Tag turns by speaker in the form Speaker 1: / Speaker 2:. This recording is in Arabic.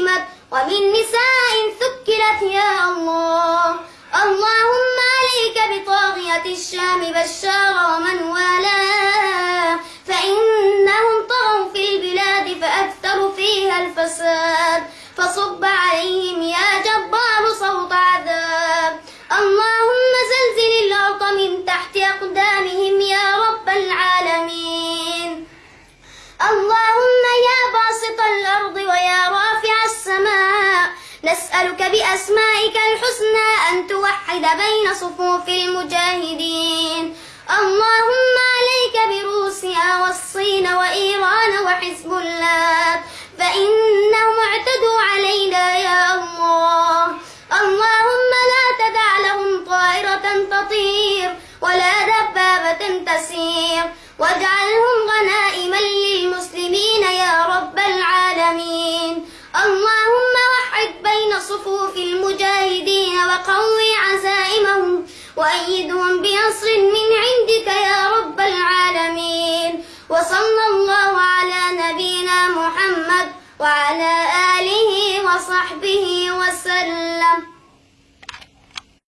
Speaker 1: ومن نساء ثكلت يا الله. اللهم عليك بطاغية الشام بشار ومن والاه. فإنهم طغوا في البلاد فأكثروا فيها الفساد. فصب عليهم يا جبار صوت عذاب. اللهم زلزل الأرض من تحت أقدامهم نسألك بأسمائك الحسنى أن توحد بين صفوف المجاهدين. اللهم عليك بروسيا والصين وإيران وحزب الله فإنهم اعتدوا علينا يا الله. اللهم لا تدع لهم طائرة تطير ولا دبابة تسير واجعلهم صفوف المجاهدين وقوي عزائمهم وأيدهم بنصر من عندك يا رب العالمين. وصلى الله على نبينا محمد وعلى آله وصحبه وسلم.